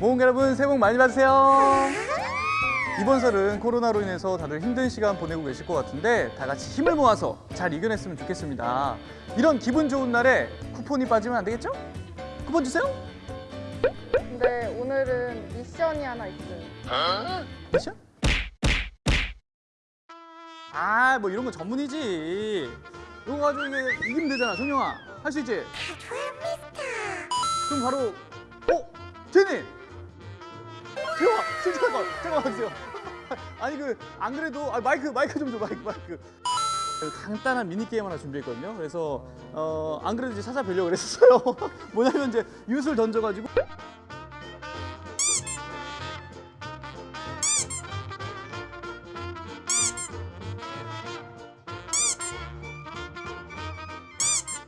모험 여러분 새해 복 많이 받으세요. 이번 설은 코로나로 인해서 다들 힘든 시간 보내고 계실 것 같은데 다 같이 힘을 모아서 잘 이겨냈으면 좋겠습니다. 이런 기분 좋은 날에 쿠폰이 빠지면 안 되겠죠? 쿠폰 주세요. 근데 오늘은 미션이 하나 있어요. 미션? 아, 뭐 이런 거 전문이지. 이거 가지고 이게 이기면 되잖아, 정영아. 할 수 있지? 그럼 바로, 어? 제니! 대박! 대박! 잠깐만 주세요. 아니 그 안 그래도 아, 마이크 마이크 좀 줘 마이크 마이크. 간단한 미니 게임 하나 준비했거든요. 그래서 어, 안 그래도 이제 찾아뵈려고 그랬어요. 뭐냐면 이제 윷을 던져가지고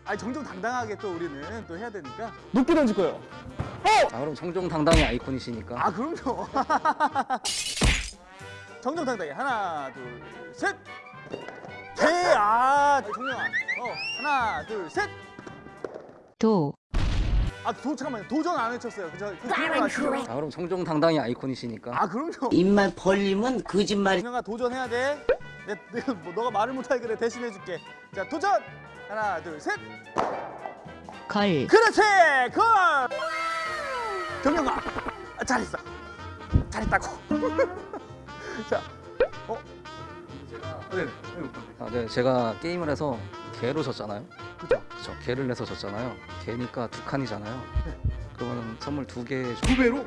아니 정정당당하게 또 우리는 또 해야 되니까 높게 던질 거예요. 아, 그럼 정정당당의 아이콘이시니까 아 그럼요 정정당당히 하나 둘셋 개아 정영아 어 하나 둘셋 도, 아, 도, 잠깐만요. 도전 안 외쳤어요. 그저 그 아시죠? 아, 그럼 정정당당의 아이콘이시니까 아, 그럼요. 입만 벌리면 거짓말이 준영아 도전해야 돼. 내, 내가 뭐, 너가 말을 못하게 그래 대신해 줄게. 자, 도전. 하나, 둘, 셋. 걸, 그렇지. 걸. 정영아. 아, 잘했어. 잘했다고. 자, 어? 네. 아, 네, 제가 게임을 해서 개로 졌잖아요 그죠? 그쵸 개를 내서 졌잖아요 개니까 두 칸이잖아요 그러면 선물 두개 줘. 두 배로?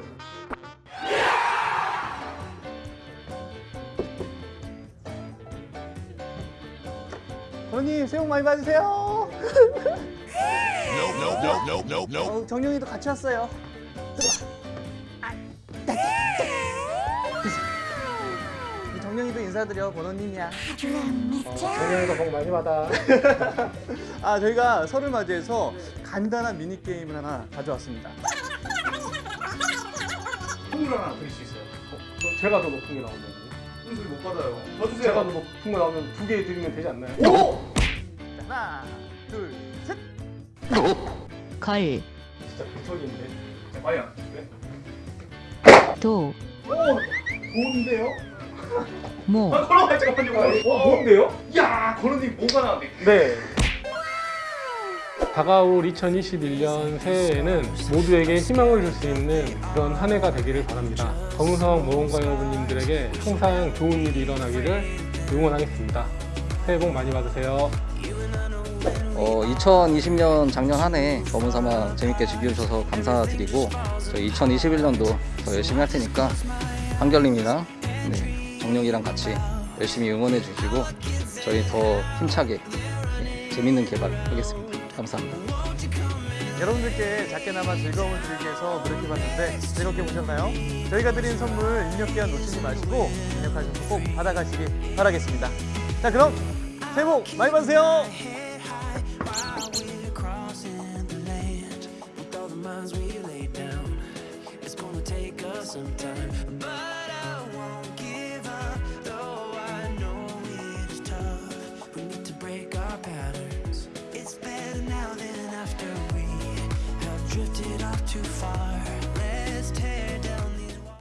어머니 새해 복 많이 받으세요. 어, 정영이도 같이 왔어요. 정영이도 인사드려 번호님이야. 정영이도 복 많이 받아. 아 저희가 설을 맞이해서 간단한 미니 게임을 하나 가져왔습니다. 선물 하나 드릴 수 있어요. 어, 제가 더 높은 게 나오면. 선물 못 받아요. 더 제가 더 높은 거 나오면 두 개 드리면 되지 않나요? 오! 자, 하나, 둘, 셋. 걸, 진짜 개척인데. 자, 과연. 네. 도, 오, 좋은데요? 모, 아, 걸어봐 잠깐만요. 어, 뭔데요? 야, 건우님 뭐가 나왔네. 네. 다가올 2021년 새해에는 모두에게 희망을 줄 수 있는 그런 한 해가 되기를 바랍니다. 검은성 모험가 여러분님들에게 항상 좋은 일이 일어나기를 응원하겠습니다. 새해 복 많이 받으세요. 어, 2020년 작년 한 해 검은 사막 재밌게 즐겨주셔서 감사드리고 저희 2021년도 더 열심히 할 테니까 한결님이랑 네, 정영이랑 같이 열심히 응원해 주시고 저희 더 힘차게 네, 재밌는 개발 하겠습니다. 감사합니다. 여러분들께 작게나마 즐거움을 드리기 위해서 노력해봤는데 즐겁게 보셨나요? 저희가 드린 선물 입력 기한 놓치지 마시고 입력하셔서 꼭 받아가시기 바라겠습니다. 자 그럼 새해 복 많이 받으세요. Why we